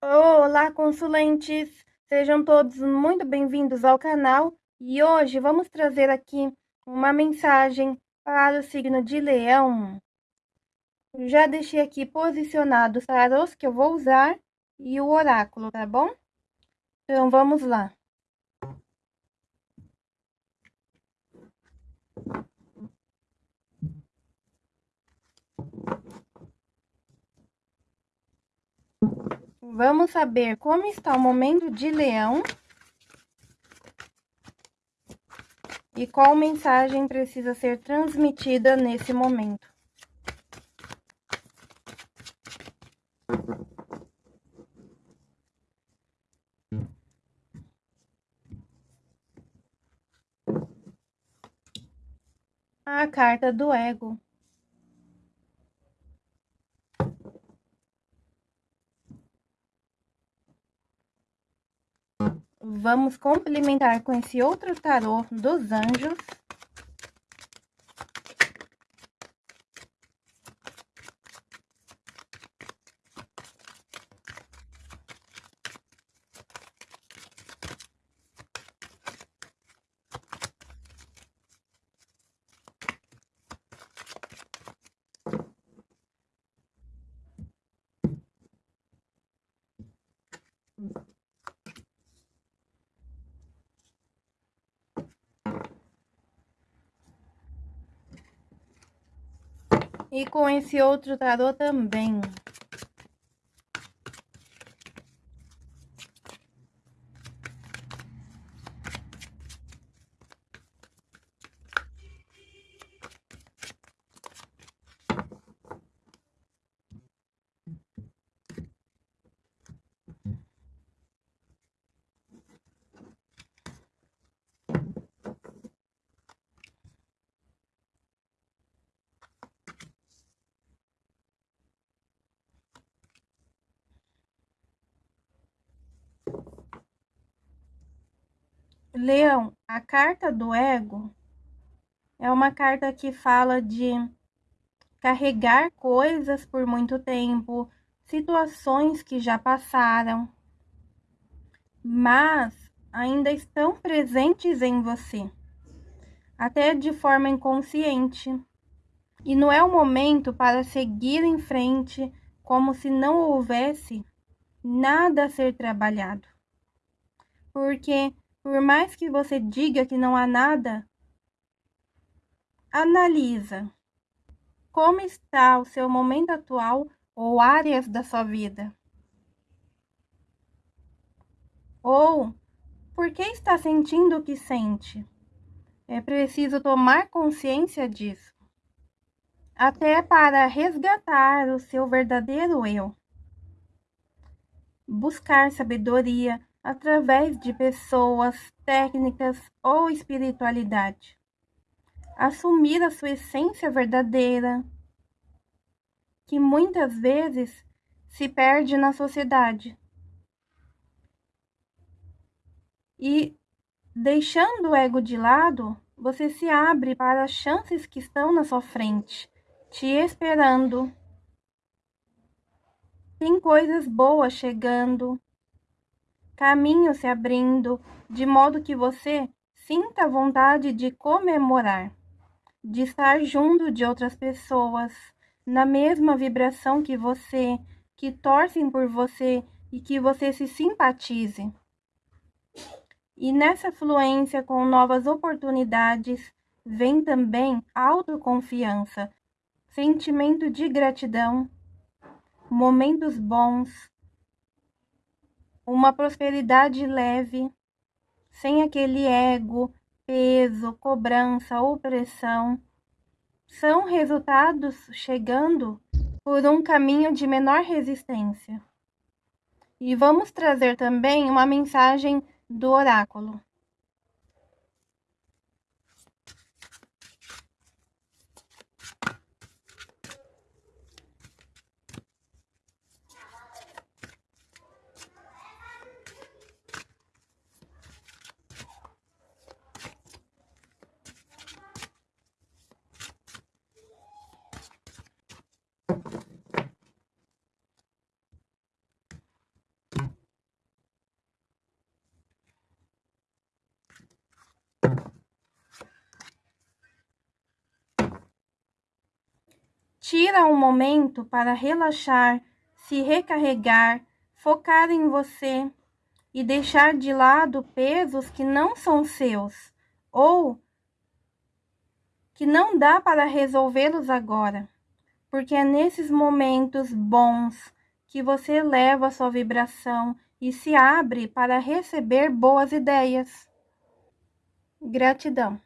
Olá, consulentes! Sejam todos muito bem-vindos ao canal e hoje vamos trazer aqui uma mensagem para o signo de Leão. Já deixei aqui posicionados os tarôs que eu vou usar e o oráculo, tá bom? Então, vamos lá. Vamos saber como está o momento de leão. E qual mensagem precisa ser transmitida nesse momento. A carta do ego. Vamos complementar com esse outro tarô dos anjos. E com esse outro tarô também. Leão, a carta do ego é uma carta que fala de carregar coisas por muito tempo, situações que já passaram, mas ainda estão presentes em você, até de forma inconsciente. E não é o momento para seguir em frente como se não houvesse nada a ser trabalhado. Porque por mais que você diga que não há nada, analisa como está o seu momento atual ou áreas da sua vida. Ou por que está sentindo o que sente? É preciso tomar consciência disso, até para resgatar o seu verdadeiro eu. Buscar sabedoria através de pessoas, técnicas ou espiritualidade. Assumir a sua essência verdadeira, que muitas vezes se perde na sociedade. E deixando o ego de lado, você se abre para as chances que estão na sua frente, te esperando. Tem coisas boas chegando, caminho se abrindo, de modo que você sinta vontade de comemorar, de estar junto de outras pessoas, na mesma vibração que você, que torcem por você e que você se simpatize. E nessa fluência com novas oportunidades, vem também autoconfiança, sentimento de gratidão, momentos bons, uma prosperidade leve, sem aquele ego, peso, cobrança, opressão, são resultados chegando por um caminho de menor resistência. E vamos trazer também uma mensagem do oráculo. Tira um momento para relaxar, se recarregar, focar em você e deixar de lado pesos que não são seus ou que não dá para resolvê-los agora porque é nesses momentos bons que você eleva a sua vibração e se abre para receber boas ideias. Gratidão.